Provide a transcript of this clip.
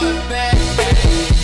heart back.